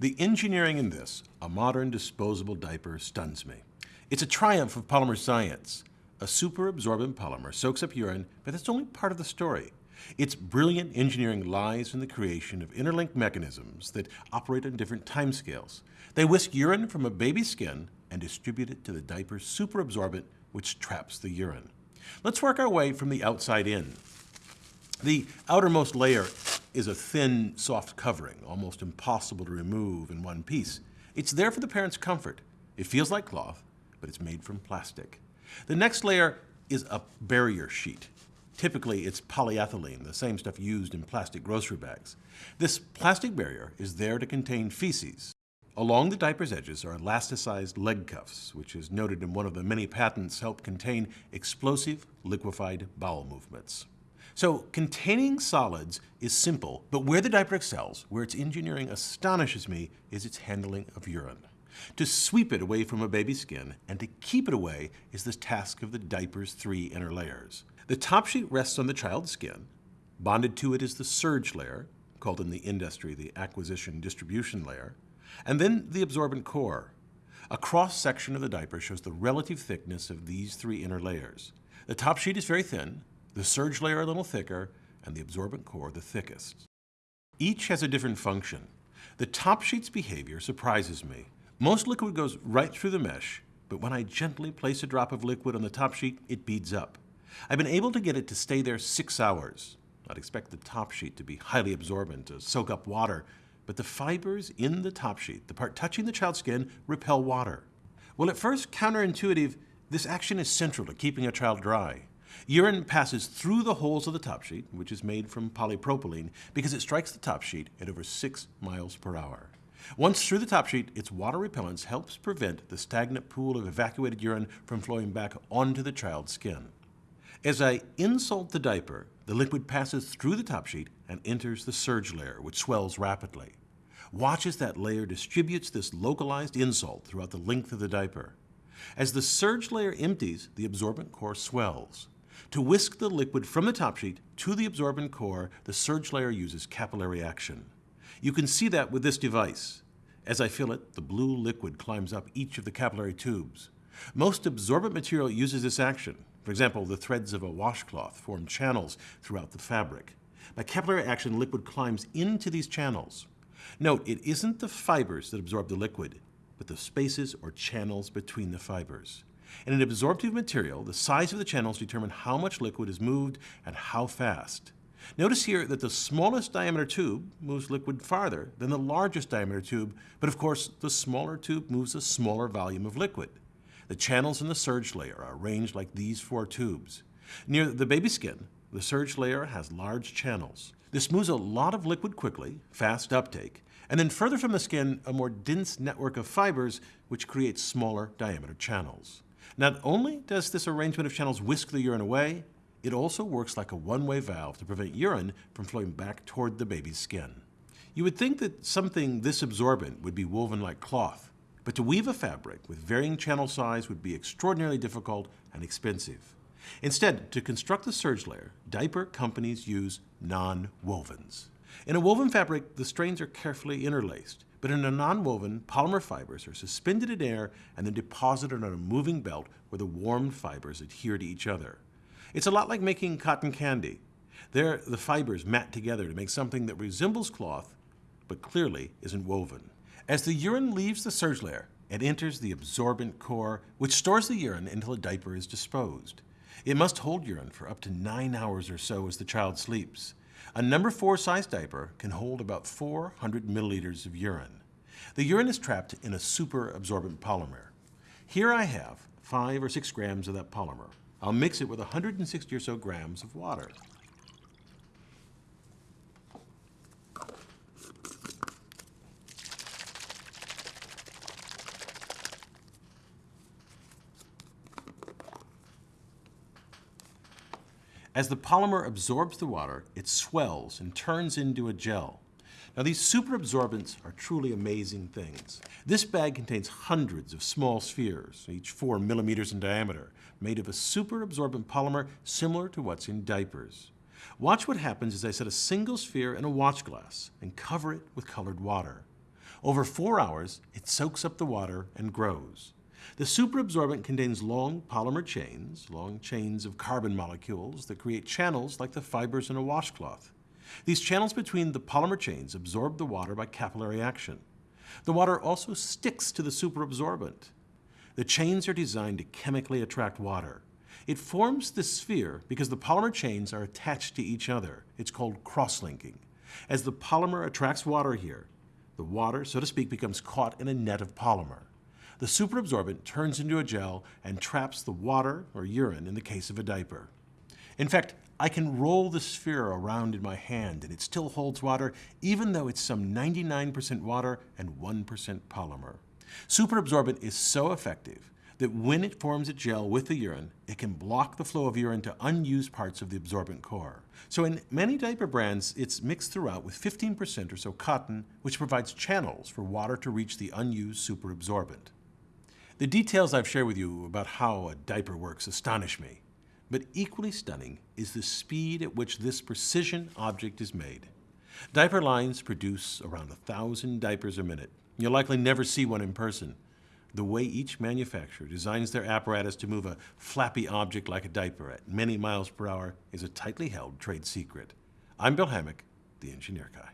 The engineering in this, a modern disposable diaper, stuns me. It's a triumph of polymer science. A superabsorbent polymer soaks up urine, but that's only part of the story. Its brilliant engineering lies in the creation of interlinked mechanisms that operate on different timescales. They whisk urine from a baby's skin and distribute it to the diaper's superabsorbent, which traps the urine. Let's work our way from the outside in. The outermost layer is a thin, soft covering, almost impossible to remove in one piece. It's there for the parent's comfort. It feels like cloth, but it's made from plastic. The next layer is a barrier sheet. Typically, it's polyethylene, the same stuff used in plastic grocery bags. This plastic barrier is there to contain feces. Along the diaper's edges are elasticized leg cuffs, which is noted in one of the many patents help contain explosive liquefied bowel movements. So containing solids is simple, but where the diaper excels, where its engineering astonishes me, is its handling of urine. To sweep it away from a baby's skin and to keep it away is the task of the diaper's three inner layers. The top sheet rests on the child's skin. Bonded to it is the surge layer, called in the industry the acquisition distribution layer, and then the absorbent core. A cross-section of the diaper shows the relative thickness of these three inner layers. The top sheet is very thin, the surge layer a little thicker, and the absorbent core the thickest. Each has a different function. The top sheet's behavior surprises me. Most liquid goes right through the mesh, but when I gently place a drop of liquid on the top sheet, it beads up. I've been able to get it to stay there six hours. I'd expect the top sheet to be highly absorbent, to soak up water, but the fibers in the top sheet, the part touching the child's skin, repel water. Well, at first counterintuitive, this action is central to keeping a child dry. Urine passes through the holes of the top sheet, which is made from polypropylene, because it strikes the top sheet at over 6 miles per hour. Once through the top sheet, its water repellence helps prevent the stagnant pool of evacuated urine from flowing back onto the child's skin. As I insult the diaper, the liquid passes through the top sheet and enters the surge layer, which swells rapidly. Watch as that layer distributes this localized insult throughout the length of the diaper. As the surge layer empties, the absorbent core swells. To whisk the liquid from the top sheet to the absorbent core, the surge layer uses capillary action. You can see that with this device. As I fill it, the blue liquid climbs up each of the capillary tubes. Most absorbent material uses this action, for example, the threads of a washcloth form channels throughout the fabric. By capillary action, liquid climbs into these channels. Note, it isn't the fibers that absorb the liquid, but the spaces or channels between the fibers. In an absorptive material, the size of the channels determine how much liquid is moved and how fast. Notice here that the smallest diameter tube moves liquid farther than the largest diameter tube, but of course the smaller tube moves a smaller volume of liquid. The channels in the surge layer are arranged like these four tubes. Near the baby skin, the surge layer has large channels. This moves a lot of liquid quickly, fast uptake, and then further from the skin, a more dense network of fibers which creates smaller diameter channels. Not only does this arrangement of channels whisk the urine away, it also works like a one-way valve to prevent urine from flowing back toward the baby's skin. You would think that something this absorbent would be woven like cloth, but to weave a fabric with varying channel size would be extraordinarily difficult and expensive. Instead, to construct the surge layer, diaper companies use non-wovens. In a woven fabric, the strands are carefully interlaced, but in a non-woven, polymer fibers are suspended in air and then deposited on a moving belt where the warmed fibers adhere to each other. It's a lot like making cotton candy. There, the fibers mat together to make something that resembles cloth, but clearly isn't woven. As the urine leaves the surge layer, it enters the absorbent core, which stores the urine until the diaper is disposed. It must hold urine for up to nine hours or so as the child sleeps. A number four size diaper can hold about 400 milliliters of urine. The urine is trapped in a super absorbent polymer. Here I have five or six grams of that polymer. I'll mix it with 160 or so grams of water. As the polymer absorbs the water, it swells and turns into a gel. Now these superabsorbents are truly amazing things. This bag contains hundreds of small spheres, each four millimeters in diameter, made of a superabsorbent polymer similar to what's in diapers. Watch what happens as I set a single sphere in a watch glass and cover it with colored water. Over four hours, it soaks up the water and grows. The superabsorbent contains long polymer chains, long chains of carbon molecules that create channels like the fibers in a washcloth. These channels between the polymer chains absorb the water by capillary action. The water also sticks to the superabsorbent. The chains are designed to chemically attract water. It forms this sphere because the polymer chains are attached to each other. It's called cross-linking. As the polymer attracts water here, the water, so to speak, becomes caught in a net of polymer. The superabsorbent turns into a gel and traps the water or urine in the case of a diaper. In fact, I can roll the sphere around in my hand and it still holds water even though it's some 99% water and 1% polymer. Superabsorbent is so effective that when it forms a gel with the urine, it can block the flow of urine to unused parts of the absorbent core. So in many diaper brands, it's mixed throughout with 15% or so cotton, which provides channels for water to reach the unused superabsorbent. The details I've shared with you about how a diaper works astonish me, but equally stunning is the speed at which this precision object is made. Diaper lines produce around a thousand diapers a minute. You'll likely never see one in person. The way each manufacturer designs their apparatus to move a flappy object like a diaper at many miles per hour is a tightly held trade secret. I'm Bill Hammack, the Engineer Guy.